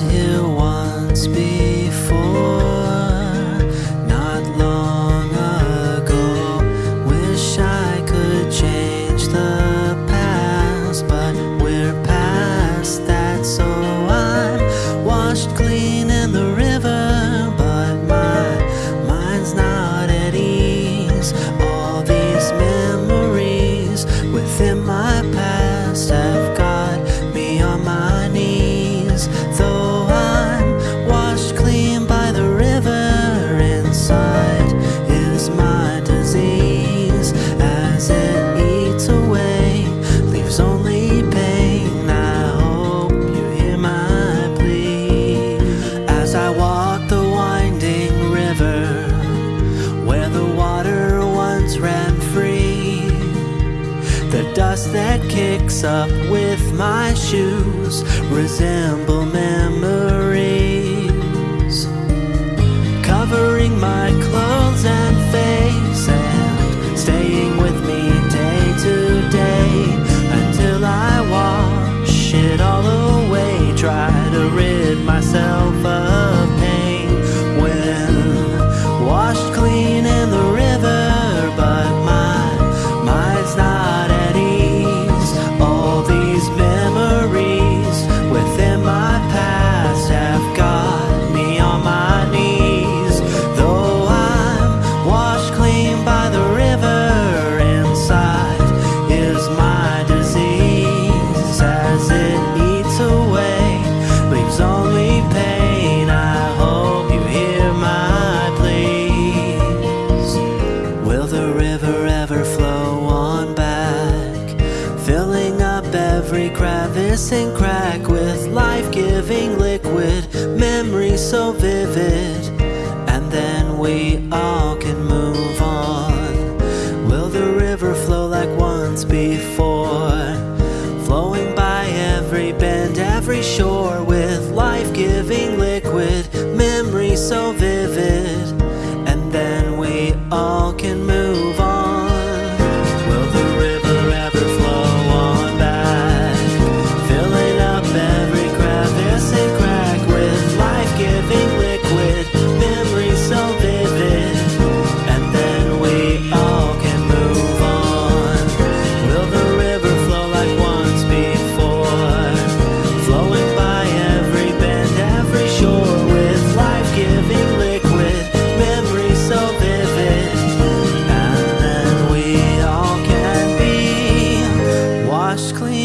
here once before, not long ago. Wish I could change the past, but we're past that, so I'm washed clean in the river, but my mind's not at ease. All these memories within my past The dust that kicks up with my shoes resemble memories, covering my clothes and face and staying with me day to day until I wash it all away. Try to rid myself of the river ever flow on back, filling up every crevice and crack with life giving liquid, memories so vivid, and then we all can move on? Will the river flow like once before, flowing by every bend, every shore with life giving liquid, memories so vivid, and then we all can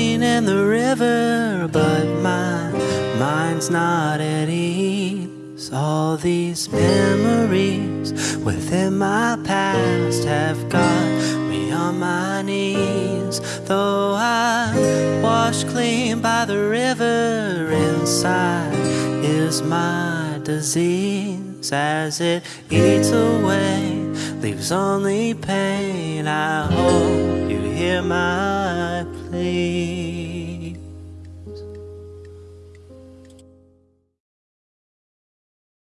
washed clean in the river, but my mind's not at ease. All these memories within my past have got me on my knees. Though I'm washed clean by the river, inside is my disease as it eats away, leaves only pain. I hope you hear my plea.